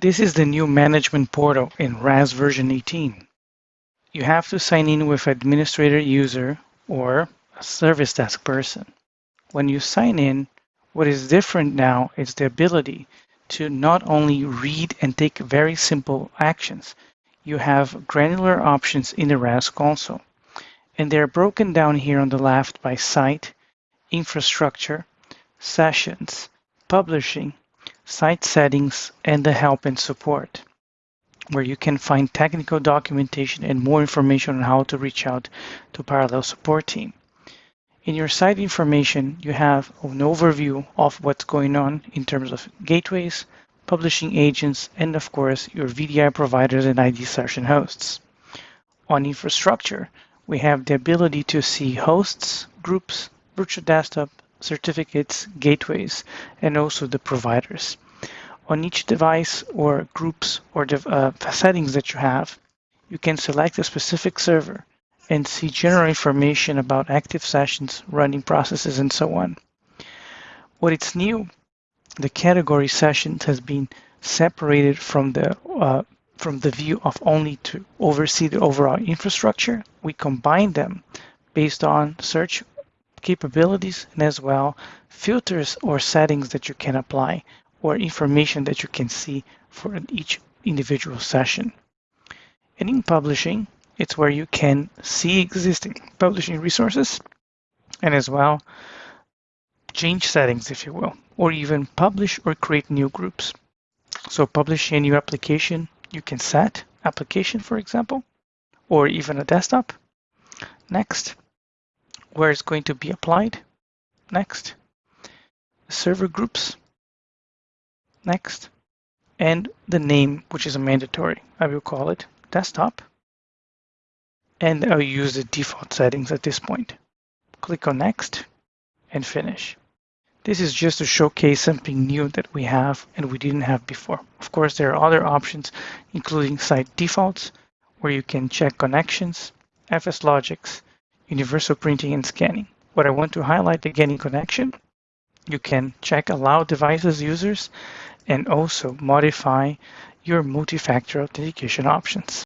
This is the new management portal in RAS version 18. You have to sign in with administrator user or a service desk person. When you sign in, what is different now is the ability to not only read and take very simple actions, you have granular options in the RAS console. And they're broken down here on the left by site, infrastructure, sessions, publishing, site settings, and the help and support, where you can find technical documentation and more information on how to reach out to Parallel support team. In your site information, you have an overview of what's going on in terms of gateways, publishing agents, and of course, your VDI providers and RD session hosts. On infrastructure, we have the ability to see hosts, groups, virtual desktop, certificates, gateways, and also the providers. On each device or groups or uh, settings that you have, you can select a specific server and see general information about active sessions, running processes, and so on. What is new, the category sessions has been separated from the uh, from the view of only to oversee the overall infrastructure. We combine them based on search capabilities and as well filters or settings that you can apply or information that you can see for each individual session. And in publishing, it's where you can see existing publishing resources and as well change settings, if you will, or even publish or create new groups. So publish a new application, you can set application, for example, or even a desktop. Next, where it's going to be applied. Next. Server groups. Next. And the name, which is a mandatory. I will call it desktop. And I'll use the default settings at this point. Click on next and finish. This is just to showcase something new that we have and we didn't have before. Of course, there are other options, including site defaults, where you can check connections, FSLogix, universal printing and scanning. What I want to highlight again in connection, you can check allow devices users and also modify your multi-factor authentication options.